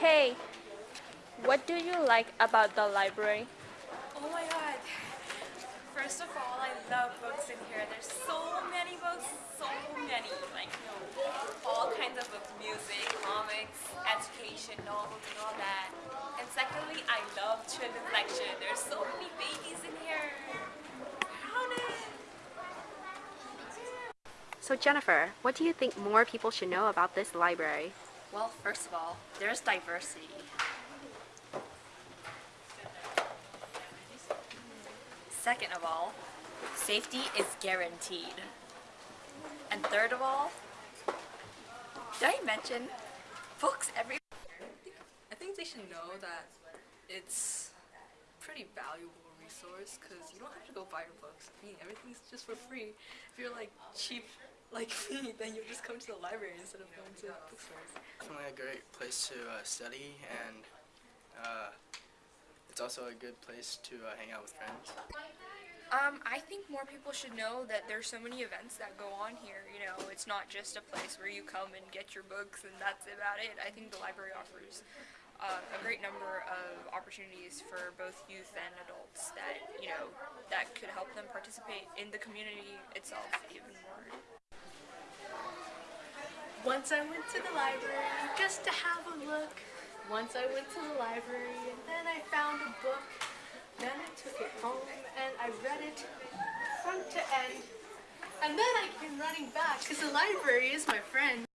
Hey, what do you like about the library? Oh my god. First of all, I love books in here. There's so many books, so many. Like, you know, all kinds of books, music, comics, education, novels, and all that. And secondly, I love children's lecture. There's so many babies in here. Crowded. So Jennifer, what do you think more people should know about this library? Well, first of all, there's diversity. Second of all, safety is guaranteed. And third of all, did I mention books everywhere? I think they should know that it's pretty valuable resource because you don't have to go buy your books. I mean, everything's just for free. If you're like cheap like me, then you just come to the library instead of going to the bookstores. Definitely a great place to uh, study and uh, it's also a good place to uh, hang out with friends. Um, I think more people should know that there's so many events that go on here. You know, it's not just a place where you come and get your books and that's about it. I think the library offers uh, a great number of opportunities for both youth and adults that, you know, that could help them participate in the community itself even more. Once I went to the library just to have a look. Once I went to the library and then I found a book. Then I took it home and I read it front to end. And then I came running back because the library is my friend.